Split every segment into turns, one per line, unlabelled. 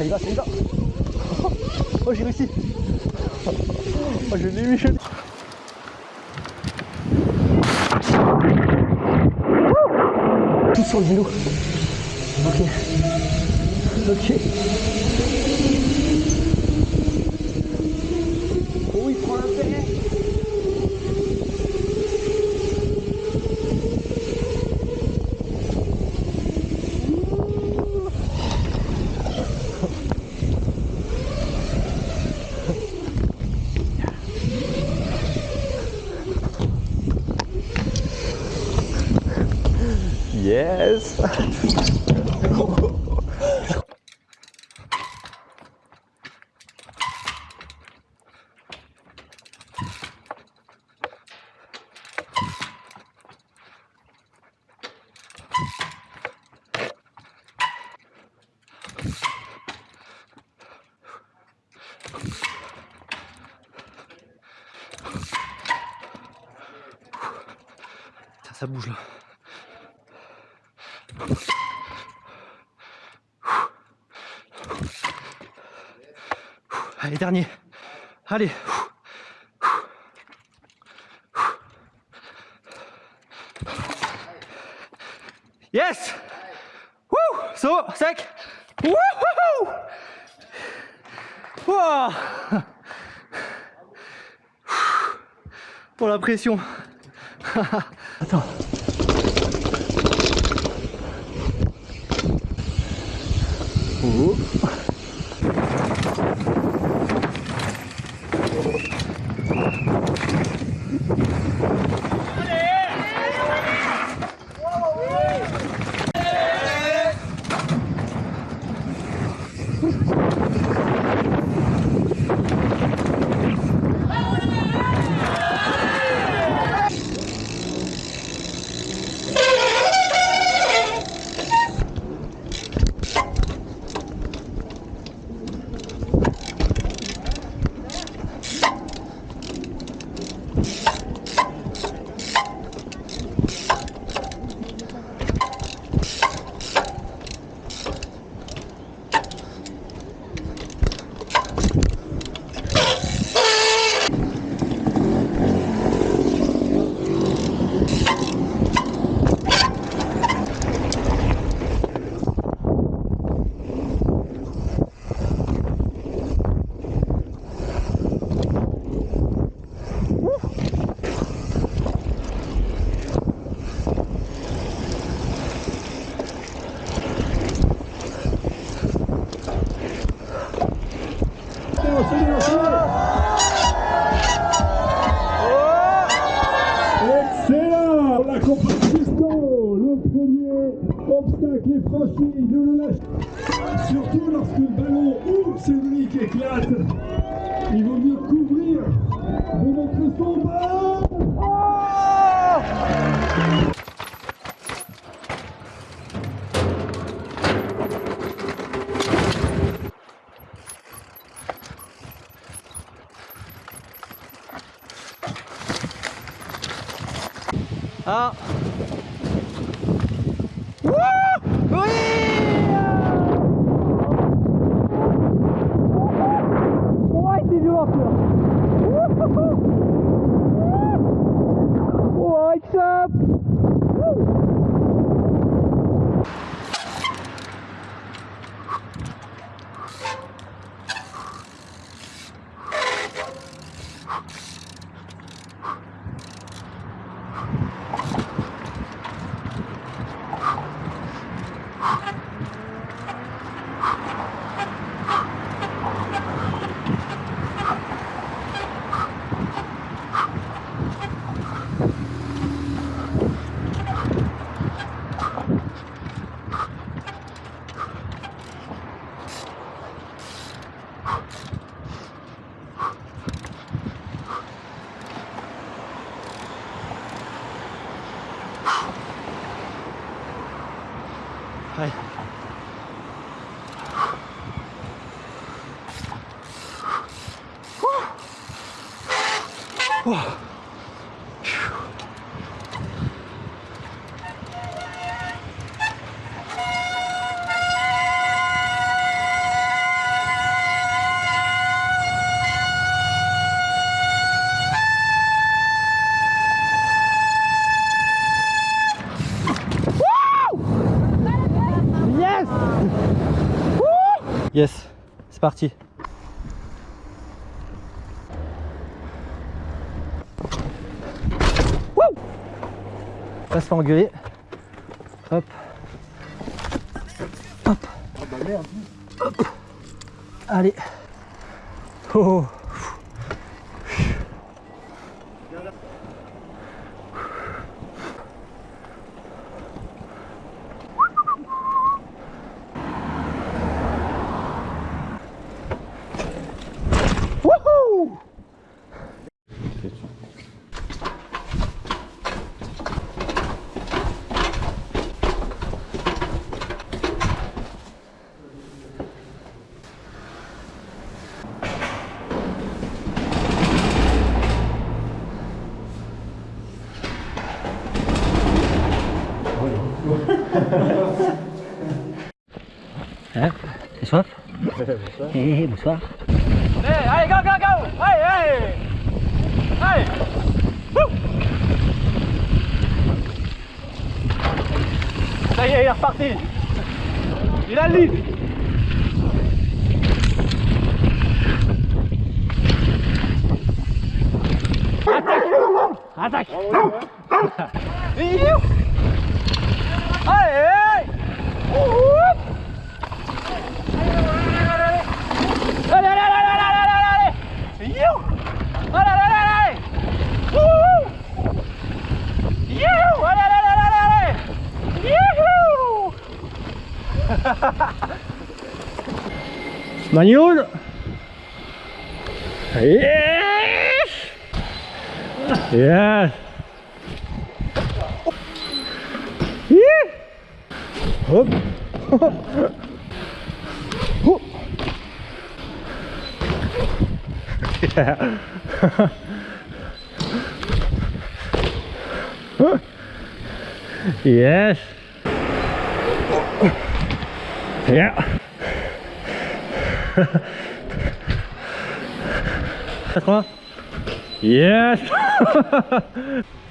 Ça y va, ça y va. Oh, j'ai réussi. Oh, je l'ai eu, je Tout sur le vélo. Ok. Ok. Oh, il prend la paix. Yes Ça, bouge là. Allez, dernier. Allez. Yes Wouh So, sec Wouhou Wow Pour la pression. Attends. Oh.
Le premier obstacle est franchi, ne le lâche Surtout lorsque le ballon ou Cédric éclate, il vaut mieux couvrir de montrer son
Ah. Wouh! Oui はい c'est parti. Wouh Passe pas engueuler. Hop. Hop. Hop. Allez. Oh. Wouhou Hein T'es soif Eh, bonsoir.
Allez, allez, go, go, go! Allez, allez Allez Wouh Ça y est, il est reparti. Il a le lead Attaque Attaque Youhou Allez, allez Wouhou Allez, allez, allez, allez, allez, allez, allez You Allez, allez, allez, allez Wouhou You Allez, allez, allez, allez, allez Youhou
Manuel Yes Yes Yeah. Hop Oh. Yeah. yes Yeah. Come on.
Yes.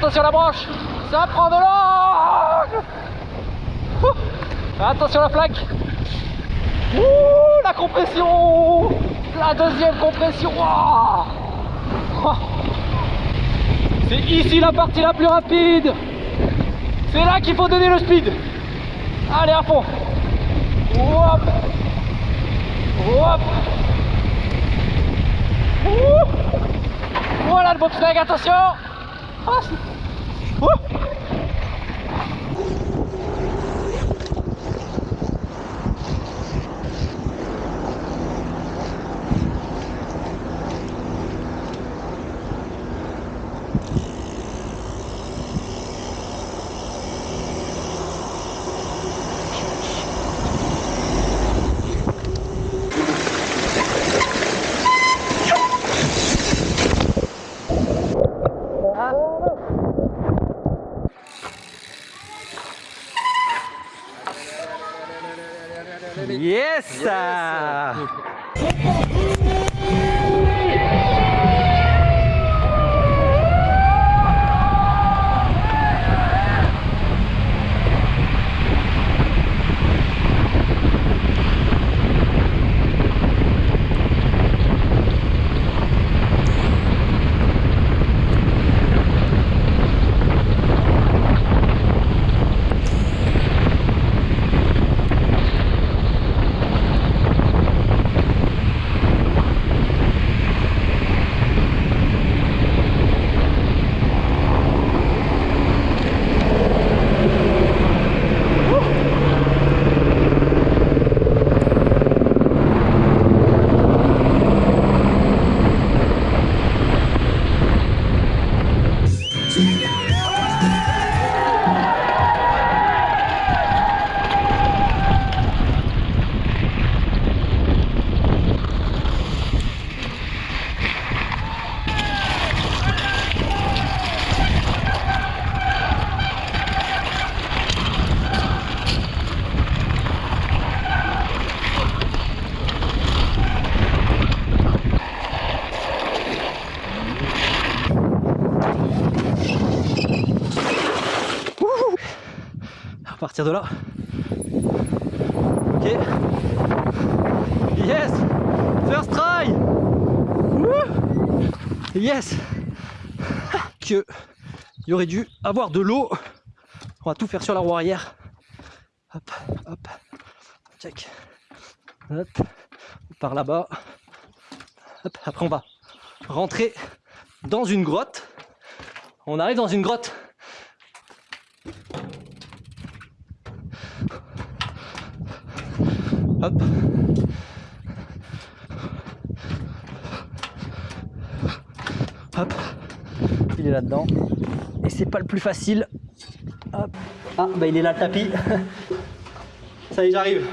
Attention la branche. Ça prend de l'angle. Attention la flaque. Ouh, La compression. La deuxième compression. C'est ici la partie la plus rapide. C'est là qu'il faut donner le speed. Allez à fond. Hop. Hop. Voilà le bobsleigh, attention Ah, c'est- Ouh.
Yes, de là. Ok. Yes First try Yes Que il aurait dû avoir de l'eau. On va tout faire sur la roue arrière. Hop, hop. Check. Hop. Par là-bas. Hop. Après on va rentrer dans une grotte. On arrive dans une grotte. Hop. Il est là-dedans. Et c'est pas le plus facile. Ah, bah il est là tapis. Ça y est, j'arrive.